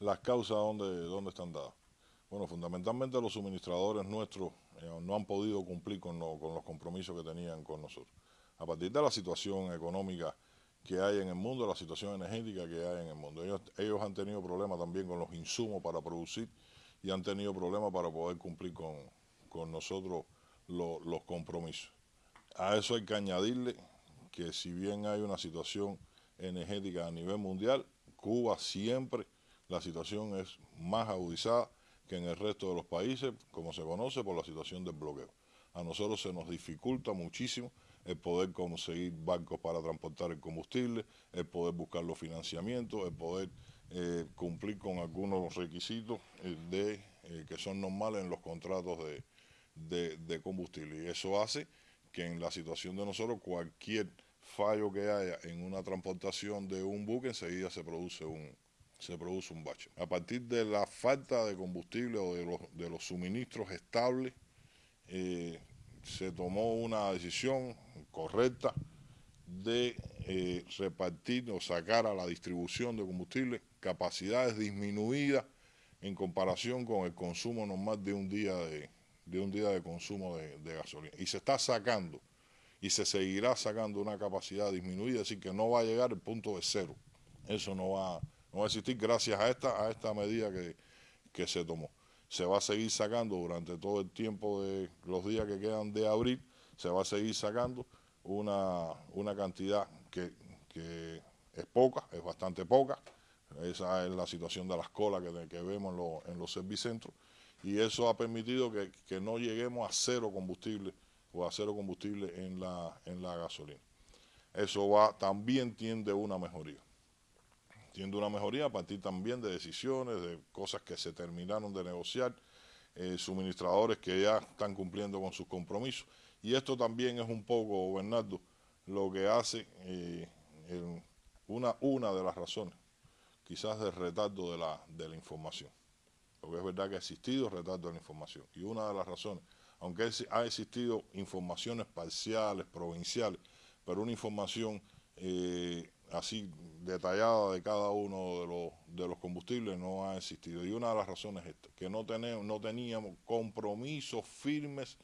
las causas dónde, dónde están dadas. Bueno, fundamentalmente los suministradores nuestros eh, no han podido cumplir con, con los compromisos que tenían con nosotros. A partir de la situación económica que hay en el mundo, la situación energética que hay en el mundo. Ellos, ellos han tenido problemas también con los insumos para producir y han tenido problemas para poder cumplir con, con nosotros los compromisos. A eso hay que añadirle que si bien hay una situación energética a nivel mundial, Cuba siempre la situación es más agudizada que en el resto de los países, como se conoce, por la situación del bloqueo. A nosotros se nos dificulta muchísimo el poder conseguir barcos para transportar el combustible, el poder buscar los financiamientos, el poder eh, cumplir con algunos requisitos eh, de, eh, que son normales en los contratos de, de combustible. Y eso hace que en la situación de nosotros cualquier fallo que haya en una transportación de un buque enseguida se produce un, se produce un bache. A partir de la falta de combustible o de los, de los suministros estables, eh, se tomó una decisión correcta de eh, repartir o sacar a la distribución de combustible capacidades disminuidas en comparación con el consumo normal de un día de, de un día de consumo de, de gasolina. Y se está sacando y se seguirá sacando una capacidad disminuida, decir, que no va a llegar al punto de cero. Eso no va no va a existir gracias a esta, a esta medida que, que se tomó. Se va a seguir sacando durante todo el tiempo de los días que quedan de abril, se va a seguir sacando una, una cantidad que, que es poca, es bastante poca. Esa es la situación de las colas que, que vemos en, lo, en, los servicentros y eso ha permitido que, que, no lleguemos a cero combustible o a cero combustible en la, en la gasolina. Eso va, también tiende una mejoría tiendo una mejoría a partir también de decisiones, de cosas que se terminaron de negociar, eh, suministradores que ya están cumpliendo con sus compromisos. Y esto también es un poco, Bernardo, lo que hace eh, una, una de las razones, quizás del retardo de la, de la información. Porque es verdad que ha existido retardo de la información. Y una de las razones, aunque ha existido informaciones parciales, provinciales, pero una información eh, así detallada de cada uno de los, de los combustibles no ha existido. Y una de las razones es esta, que no, tenemos, no teníamos compromisos firmes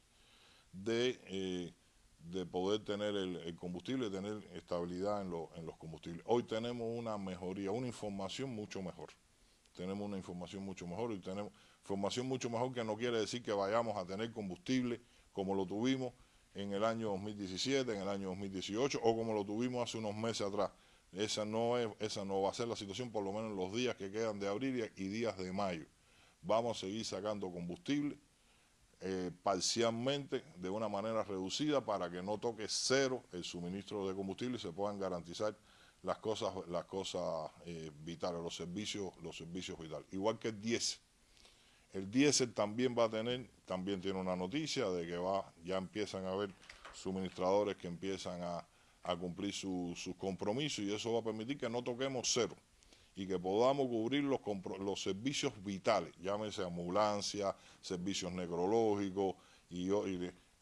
de, eh, de poder tener el, combustible, tener estabilidad en, en los combustibles. Hoy tenemos una mejoría, una información mucho mejor. Tenemos una información mucho mejor y tenemos información mucho mejor que no quiere decir que vayamos a tener combustible como lo tuvimos en el año 2017, en el año 2018 o como lo tuvimos hace unos meses atrás esa no, es, esa no va a ser la situación, por lo menos en los días que quedan de abril y días de mayo. Vamos a seguir sacando combustible eh, parcialmente, de una manera reducida, para que no toque cero el suministro de combustible y se puedan garantizar las cosas, las cosas eh, vitales, los servicios, los servicios vitales. Igual que el diésel. El diésel también va a tener, también tiene una noticia de que va, ya empiezan a haber suministradores que empiezan a a cumplir sus compromisos y eso va a permitir que no toquemos cero y que podamos cubrir los, los servicios vitales, llámese ambulancia, servicios necrológicos y,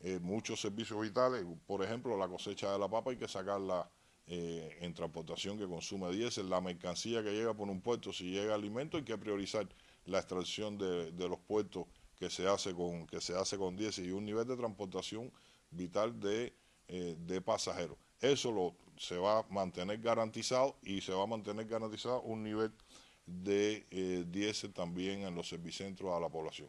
eh, muchos servicios vitales, por ejemplo la cosecha de la papa hay que sacarla eh, en transportación que consume diésel, la mercancía que llega por un puerto, si llega alimento hay que priorizar la extracción de, los puertos que se hace con que se hace con diésel y un nivel de transportación vital de, eh, de pasajeros. Eso lo, se va a mantener garantizado y se va a mantener garantizado un nivel de eh, diésel también en los servicentros a la población.